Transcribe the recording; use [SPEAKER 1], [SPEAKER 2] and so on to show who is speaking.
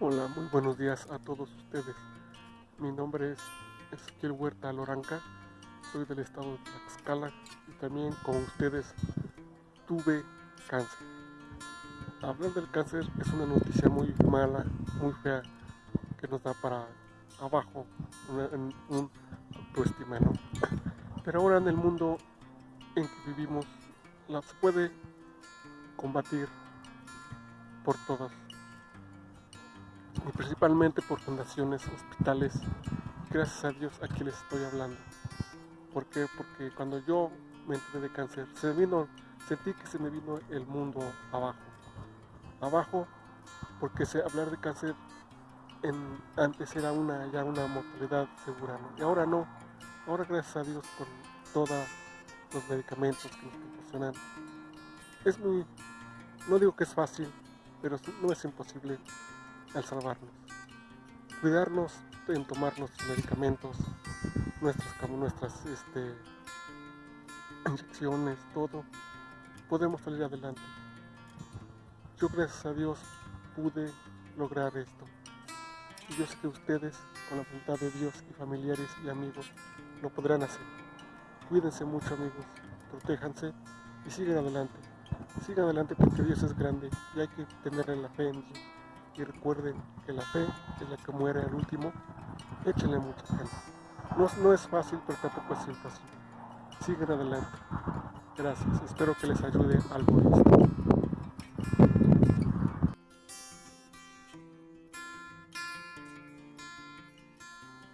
[SPEAKER 1] Hola, muy buenos días a todos ustedes. Mi nombre es Ezequiel Huerta Loranca, soy del estado de Tlaxcala y también con ustedes tuve cáncer. Hablar del cáncer es una noticia muy mala, muy fea, que nos da para abajo un, un autoestima, ¿no? Pero ahora en el mundo en que vivimos, la se puede combatir por todas y principalmente por fundaciones, hospitales. Gracias a Dios aquí les estoy hablando. ¿Por qué? Porque cuando yo me enteré de cáncer, se vino, sentí que se me vino el mundo abajo. Abajo porque hablar de cáncer antes era una, ya una mortalidad segura, y ahora no. Ahora gracias a Dios con todos los medicamentos que nos proporcionan. Es muy, no digo que es fácil, pero no es imposible al salvarnos. Cuidarnos en tomar nuestros medicamentos, nuestras, nuestras este, inyecciones, todo, podemos salir adelante. Yo gracias a Dios pude lograr esto. Y yo sé que ustedes, con la voluntad de Dios y familiares y amigos, lo podrán hacer. Cuídense mucho amigos, protéjanse y sigan adelante. Sigan adelante porque Dios es grande y hay que tener la fe en Dios y recuerden que la fe es la que muere al último, échenle mucha gente. No, no es fácil, pero tampoco es imposible. Sigan adelante. Gracias. Espero que les ayude algo esto.